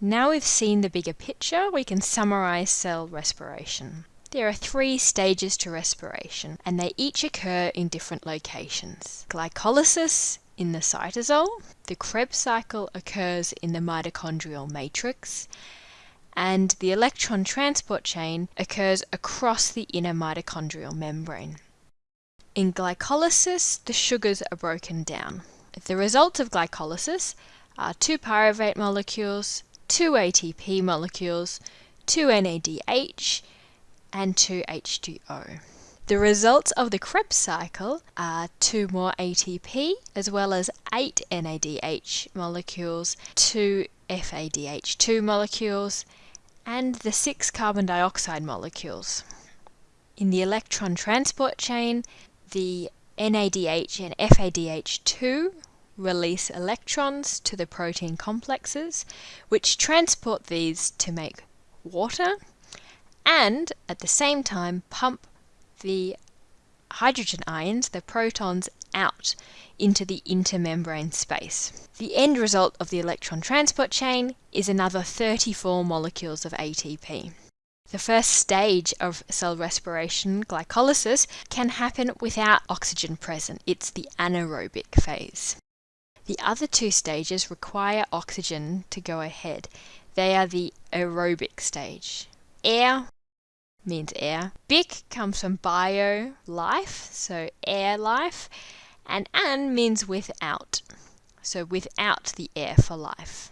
Now we've seen the bigger picture, we can summarize cell respiration. There are three stages to respiration, and they each occur in different locations. Glycolysis in the cytosol, the Krebs cycle occurs in the mitochondrial matrix, and the electron transport chain occurs across the inner mitochondrial membrane. In glycolysis, the sugars are broken down. The results of glycolysis are two pyruvate molecules, two ATP molecules, two NADH, and 2H2O. The results of the Krebs cycle are 2 more ATP as well as 8 NADH molecules, 2 FADH2 molecules, and the 6 carbon dioxide molecules. In the electron transport chain, the NADH and FADH2 release electrons to the protein complexes, which transport these to make water and at the same time pump the hydrogen ions, the protons, out into the intermembrane space. The end result of the electron transport chain is another 34 molecules of ATP. The first stage of cell respiration, glycolysis, can happen without oxygen present. It's the anaerobic phase. The other two stages require oxygen to go ahead. They are the aerobic stage. Air means air. Bic comes from bio, life, so air life. And an means without, so without the air for life.